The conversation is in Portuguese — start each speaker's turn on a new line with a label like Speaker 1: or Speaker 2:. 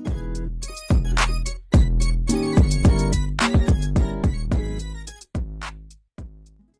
Speaker 1: Música